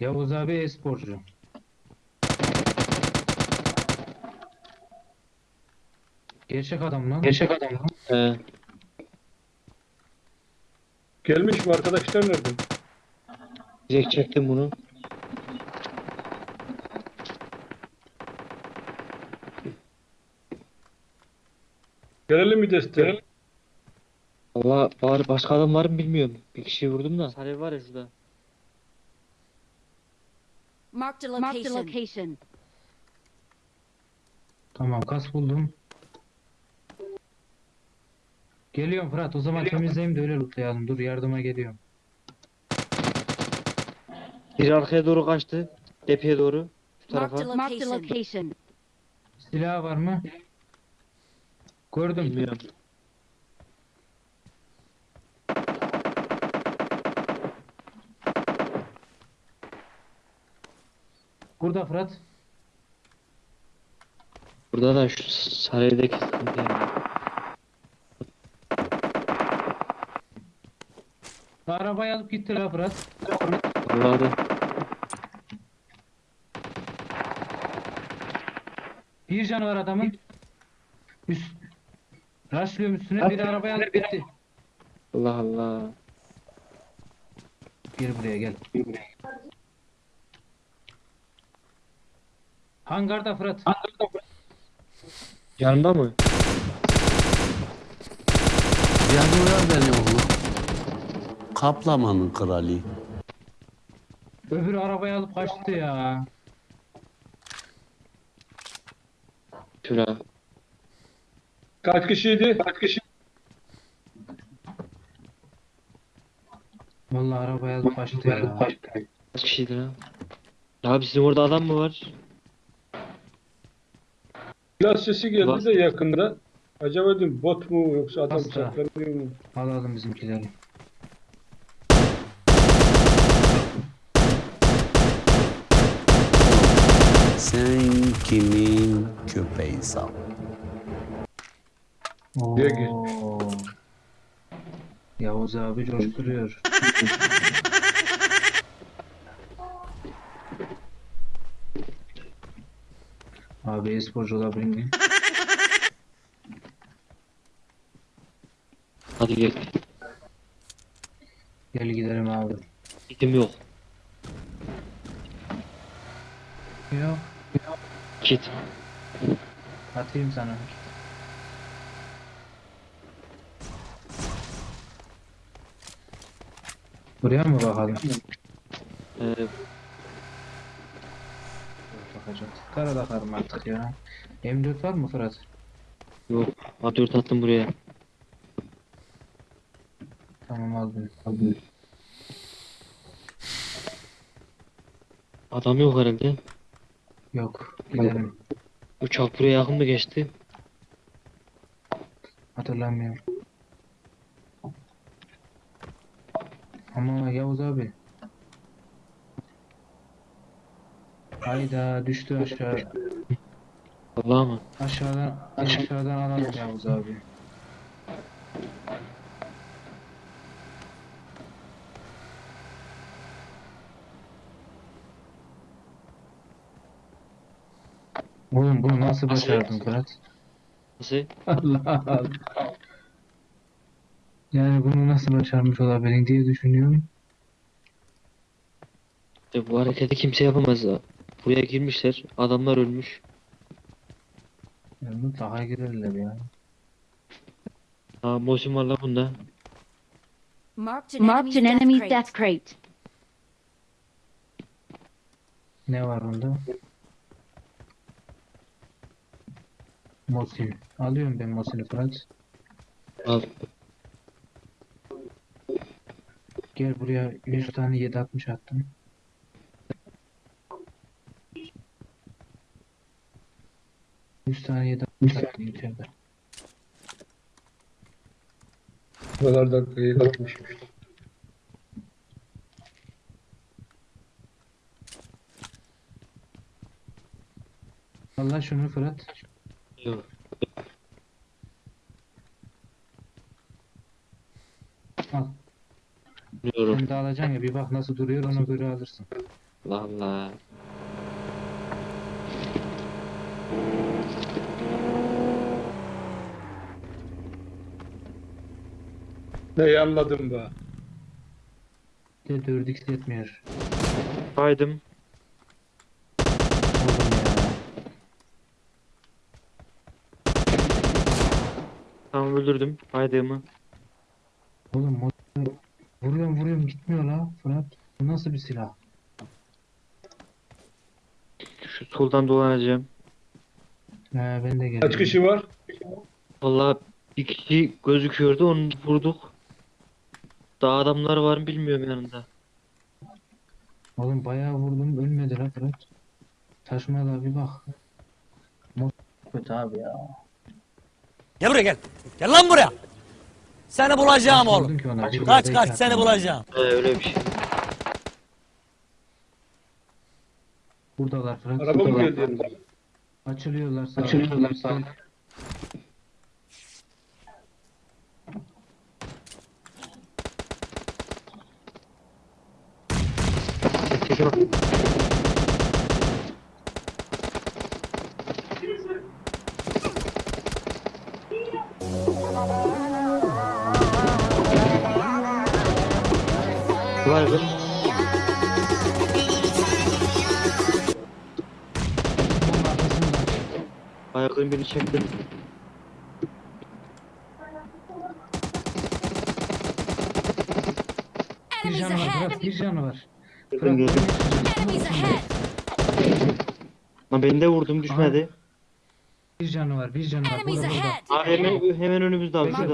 Yavuz abi e-sporcu. Gerçek adam lan. Gerçek adam lan. He. Gelmiş mi arkadaşlar nerede? Direkt çektim bunu. Gelelim mi desteğe? Valla bari başka adam var mı bilmiyorum. Bir kişiyi vurdum da. Salih var ya şurada. Marked a Marked a location. location. Tamam kas buldum. Geliyorum Fırat o zaman temizleyeyim de öyle lootlayalım. Dur yardıma geliyorum. Biri arkaya doğru kaçtı. Tepeye doğru. Şu tarafa. Marked a location. location. Silah var mı? Gördüm. Bilmiyorum. Burada Fırat. Burada da şu yani. Arabayı alıp gitti la Fırat. Vallahi da. Bir canı var adamın. Üst. Raşlıyorum üstüne bir arabayı alıp gitti. Allah Allah. Gel buraya gel. Hangarda Fırat. Yanında mı? Yadılar beni oğlum. Kaplamanın kralı. Öbürü arabayı alıp kaçtı ya. Şura. Kaç kişiydi? Kaç kişi? Vallahi arabayı alıp kaçtı ya. Kaç kişiydi lan? Abi sizin orada adam mı var? Silah sesi geldi Var. de yakında. Acaba dedim bot mu yoksa adam Asla. saklanıyor mu? Alalım bizimkileri. Sen kimin köpeğisin? Gel, gel. Yavuz abi coşturuyor. abi e-sporcu? Hadi gel. Gel gidelim abi. Gidim yok. Yok. Kit. Atayım sana. Buraya mı bakalım? Ee, Bakacağız. Kara bakarım artık ya. M4 var mı Fırat? yok. A4 attım buraya. Tamam aldım. Aldım. Adam yok herhalde. Yok. Gidelim. Uçak buraya yakın mı geçti? Hatırlamıyorum. Ama Yavuz abi. Hayda düştü aşağı. Allah mı? Aşağıdan aşağıdan Yavuz abi. Oğlum bunu nasıl başardın Fırat? Nasıl? Allah Allah. Yani bunu nasıl başarmış olabilir diye düşünüyorum. İşte bu hareketi kimse yapamaz. Buraya girmişler. Adamlar ölmüş. Yani mutlaka girerler ya. Ha Mosin var la bunda. Marked an Marked an enemy's enemy's death crate. Ne var onda? Mosin. Alıyorum ben Mosin'i Fırat. Al. Gel buraya 100 tane 760 attım. Yüz tane 760 attım içeride. Bu kadar dakikayı kalkmış. Allah şunu Fırat. Yok. Al. Biliyorum. Sen de alacaksın ya bir bak nasıl duruyor ona göre alırsın. Allah Allah. Neyi anladım be? De 4x yetmiyor. Kaydım. Oğlum ya. Tamam öldürdüm. Kaydığımı. Oğlum motor vuruyorum vuruyorum gitmiyor la Fırat. Bu nasıl bir silah? Şu soldan dolanacağım. He ben de geldim. Kaç kişi var? Vallahi bir kişi gözüküyordu onu vurduk. Daha adamlar var mı bilmiyorum yanında. Oğlum bayağı vurdum ölmedi la Fırat. Taşmaya da bir bak. Kötü abi ya. Gel buraya gel. Gel lan buraya. Seni bulacağım oğlum. ki ona? Bir Kaç kaç seni bulacağım. He öyle bir şey. Buradalar Fırat. Araba mı buradalar. Açılıyorlar sağ. Açılıyorlar sağ. Bak. Var mı? Ayaklarını birini çektim. Bir canı var! Fırat. Bir canı var. Enemies ahead! Lan beni de vurdum düşmedi. bir canı var. Bir canı var. Burada burada. Abi hemen, hemen önümüzde abi. Şurada.